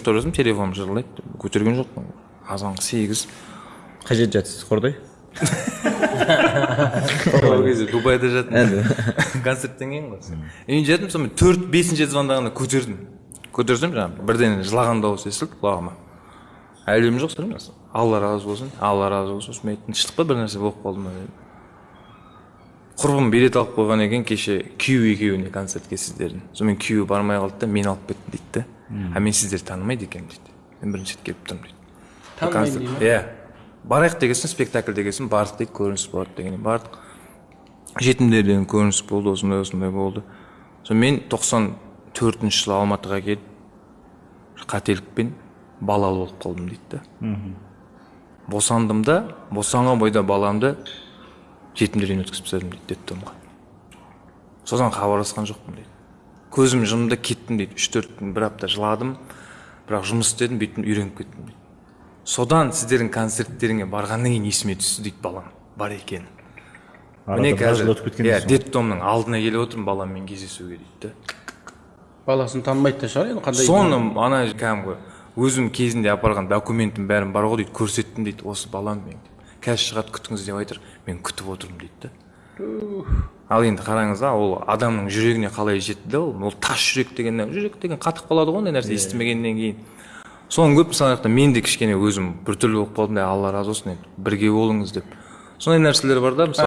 жатырмын телефоным жырлайды көтерген жоқпын. Азанғы сегіз. Қай жерде жатсыз қордай? Ол кезде дубайда жаттым. Концерттен кейін ғой. Үйге жеттім сонымен төрт бесінші звондағанда көтердім. Көтерсем жаңағы бірден жылаған дауыс естілді құлағыма. Әлем жоқ алла разы болсын алла разы болсын сосын мен айттым тыныштық па бір нәрсе болып қалды ма дедім. Құрбым билет алып қойған екен кеше күйеуі екеуіне концертке сіздердің сонымен күйеуі бармай қалды да мені алып кетті дейді да а мен сіздерді танымайды екенмін дейді мен бірінші рет келіп тұрмын дейді танымайды дей ма иә барайық деген соң спектакль деген соң бардық дейді көрініс болады дегеннен бардық жетімдерден көрініс болды осындай осындай болды сосын мен тоқсан төртінші жылы алматыға келіп қателікпен балалы болып қалдым дейді да босандым да босанған бойда баламды жетімдер үйіне өткізіп тастадым дейді детдомға содан хабарласқан жоқпын дейді. Көзім жұмды кеттім дейді. Үш төрт күн бір апта жыладым. Бірақ жұмыс істедім бүйттім үйреніп кеттім дейді. Содан сіздердің концерттеріңе барғаннан кейін есіме түсті дейді балам. Бар екені міне қазір жыл өтіп кеткен иә детдомның алдына келіп отырмын баламмен кездесуге дейді да. Баласын танымайды да шығар енді қандай соны ана кәдімгі өзім кезінде апарған документім бәрім бар ғой дейді көрсеттім дейді осы балам мен қазір шығады күтіңіз деп айтыр мен күтіп отырмын дейді да. Ал енді қараңыз да ол адамның жүрегіне қалай жетті да ол? Ол тас жүрек деген жүрек деген қатып қалады ғой ондай нәрсе естімегеннен кейін. Соны көп мысалы мен де кішкене өзім біртүрлі болып қалдым да алла разы болсын енді бірге болыңыз деп. Сондай нәрселер бар да мысалы